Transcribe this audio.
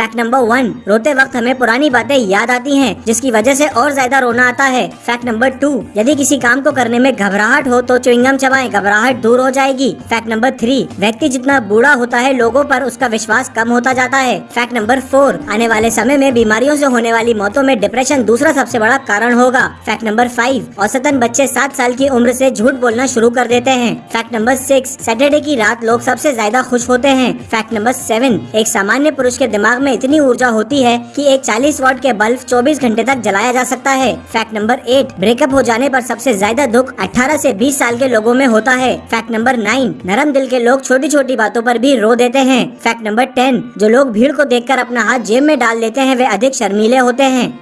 Fact number one रोते वक्त हमें पुरानी बातें याद आती हैं, जिसकी वजह से और ज़्यादा रोना आता है। फैक्ट नंबर टू यदि किसी काम को करने में घबराहट हो तो च्युइंगम चबाएँ, घबराहट दूर हो जाएगी। फैक्ट नंबर थ्री व्यक्ति जितना बूढ़ा होता है, लोगों पर उसका विश्वास कम होता जाता है। फैक्ट नंबर फोर आने वाले समय में बीमारियों से होने वाली मौतों में डिप्रेशन दूसरा सबसे बड़ा कारण होगा। फैक्ट नंबर फाइव औसतन बच्चे सात साल की उम्र से झूठ बोलना शुरू कर देते हैं। फैक्ट नंबर सिक्स सैटरडे की रात लोग सबसे ज़्यादा खुश होते हैं। फैक्ट नंबर सेवन एक सामान्य पुरुष के दिमाग में इतनी ऊर्जा होती है कि एक 40 वॉट के बल्ब 24 घंटे तक जलाया जा सकता है। फैक्ट नंबर एट ब्रेकअप हो जाने पर सबसे ज़्यादा दुख 18 से 20 साल के लोगों में होता है। फैक्ट नंबर नाइन नरम दिल के लोग छोटी छोटी बातों पर भी रो देते हैं। फैक्ट नंबर टेन जो लोग भीड़ को देखकर अपना हाथ जेब में डाल लेते हैं, वे अधिक शर्मीले होते हैं।